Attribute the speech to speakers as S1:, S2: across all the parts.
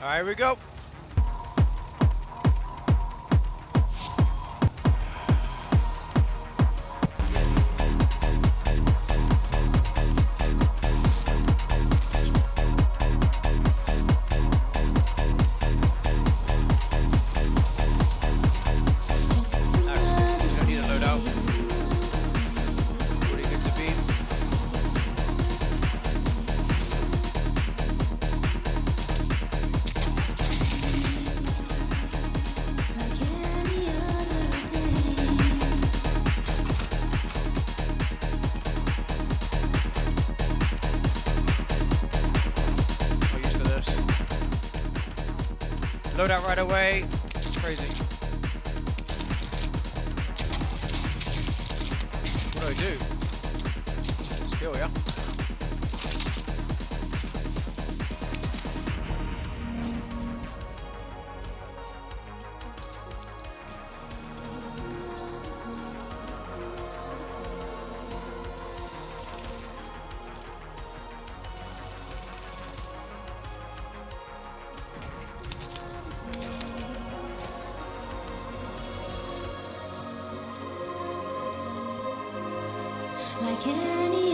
S1: Alright, here we go. Load out right away. It's crazy. What do I do? Skill, yeah?
S2: Like any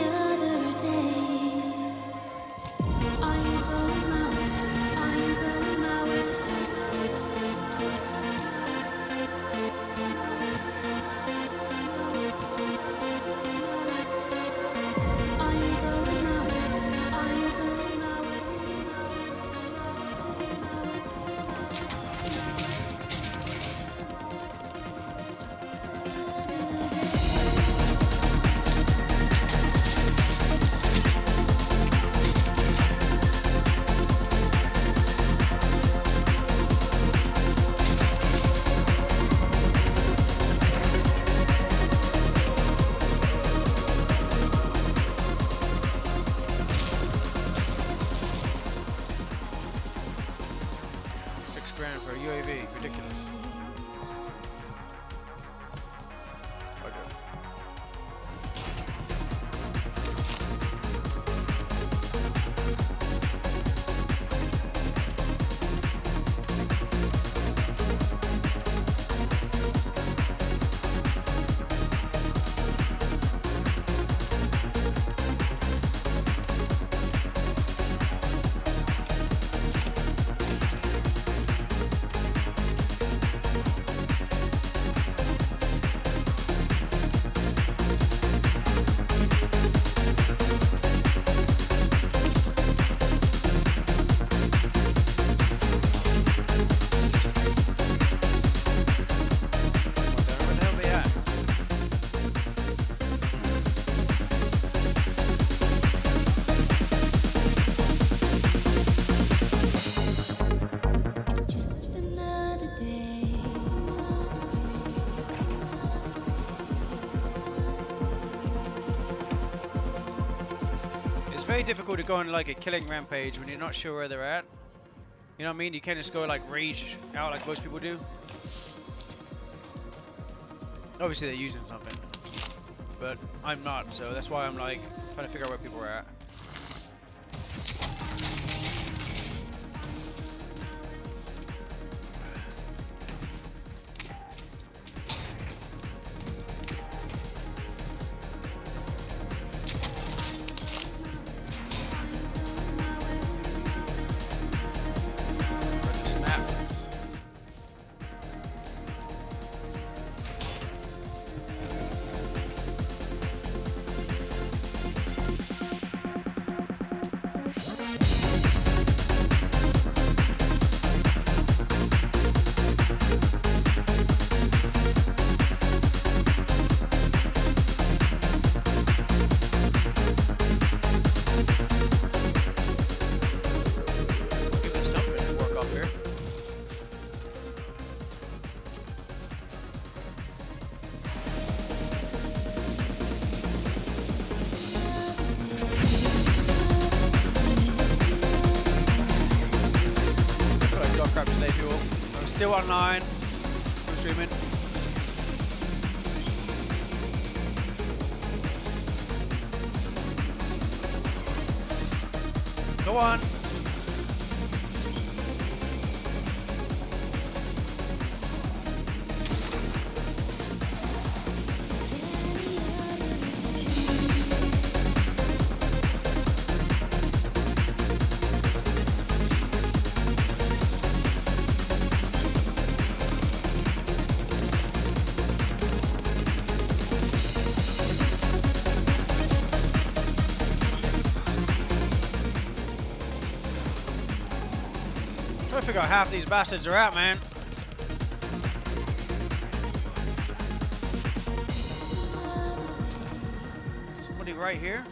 S1: Ridiculous. Very difficult to go on like a killing rampage when you're not sure where they're at. You know what I mean? You can't just go like rage out like most people do. Obviously they're using something, but I'm not, so that's why I'm like trying to figure out where people are at. Still online. I'm streaming. Go on. Out half these bastards are out, man. Somebody right here?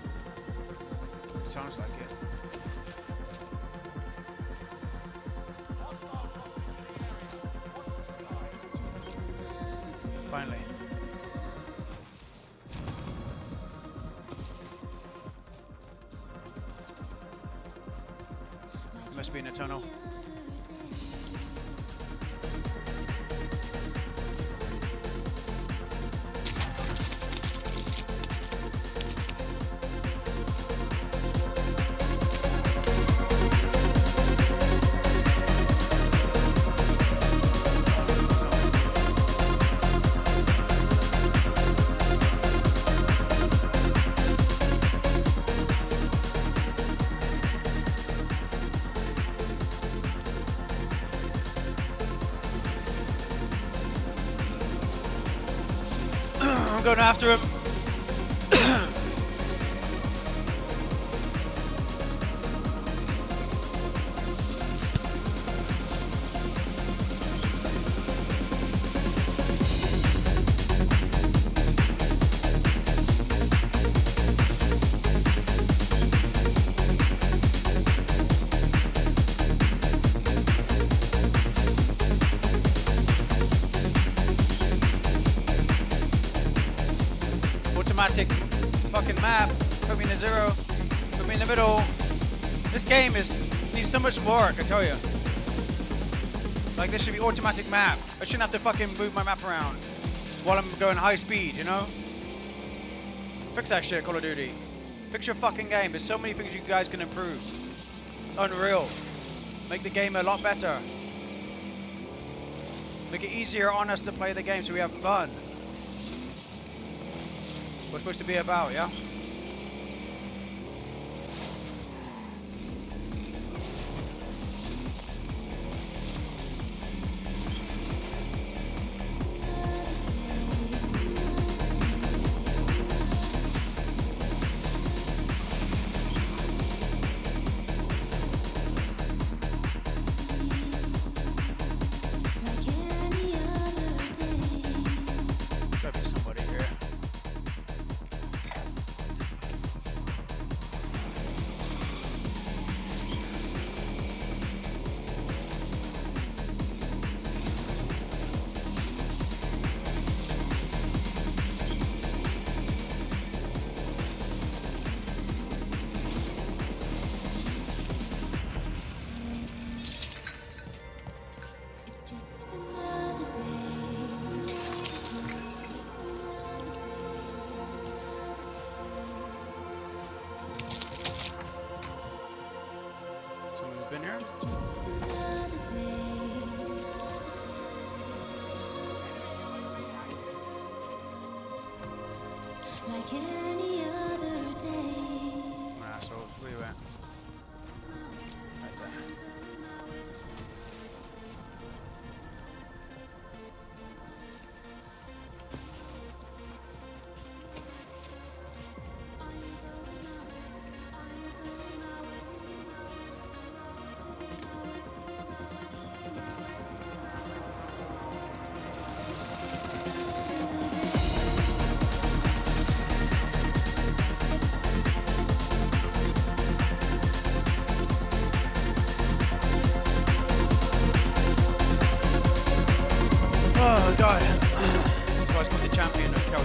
S1: Sounds like it. I'm going after him. Automatic fucking map. Put me in a zero. Put me in the middle. This game is needs so much work, I tell you. Like this should be automatic map. I shouldn't have to fucking move my map around while I'm going high speed, you know? Fix that shit, Call of Duty. Fix your fucking game. There's so many things you guys can improve. Unreal. Make the game a lot better. Make it easier on us to play the game so we have fun. What's supposed to be about, yeah?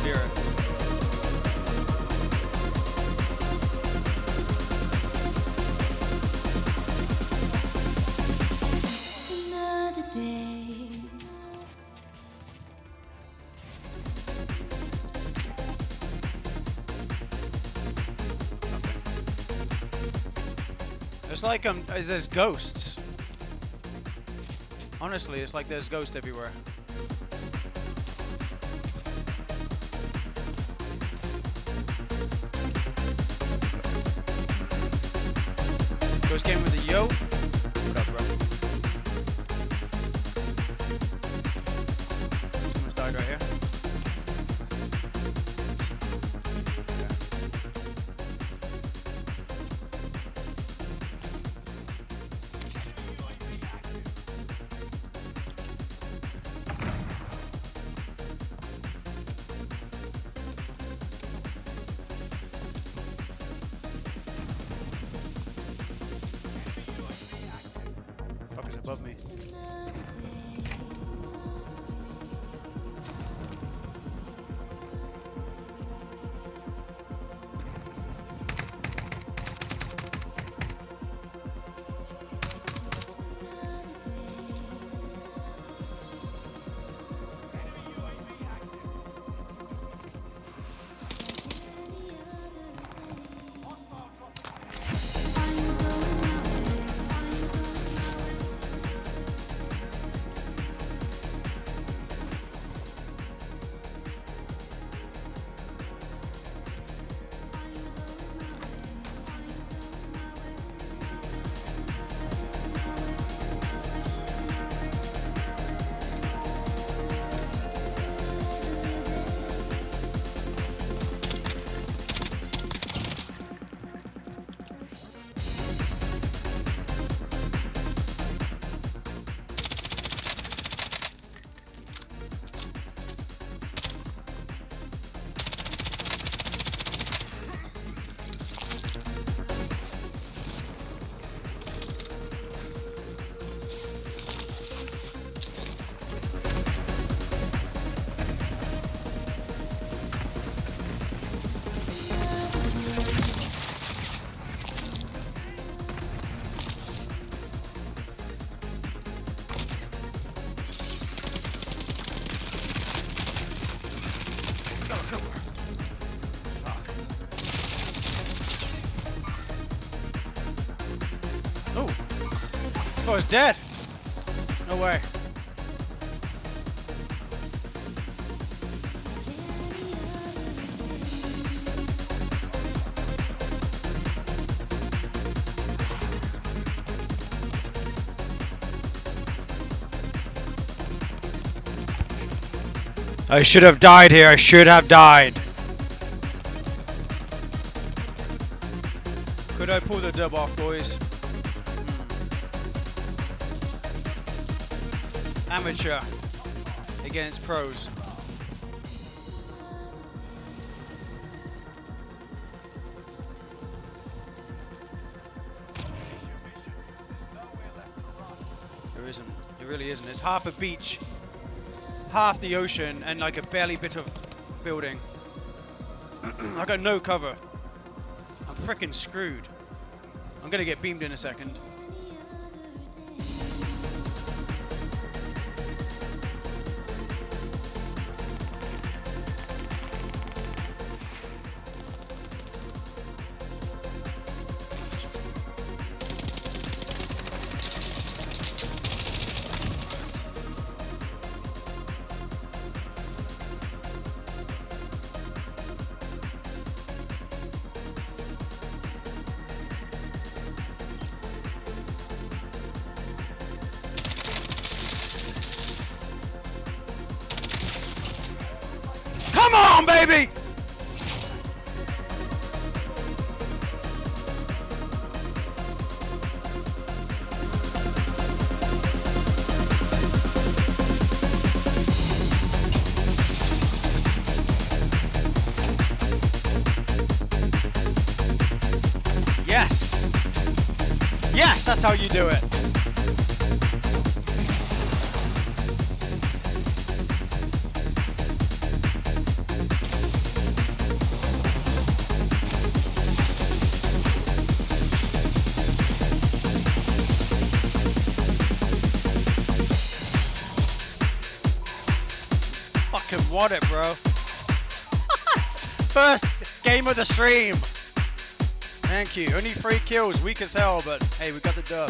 S1: Champion of Caldera.
S2: Just another day.
S1: It's like um, there's ghosts. Honestly, it's like there's ghosts everywhere. Above me. It's dead. No way. I should have died here. I should have died. Could I pull the dub off, boys? Amateur against pros. There isn't. There really isn't. It's half a beach half the ocean and like a barely bit of building. I got no cover. I'm freaking screwed. I'm gonna get beamed in a second. Baby! Yes! Yes, that's how you do it. Want it, bro. First game of the stream. Thank you. Only three kills, weak as hell, but hey, we got the dub.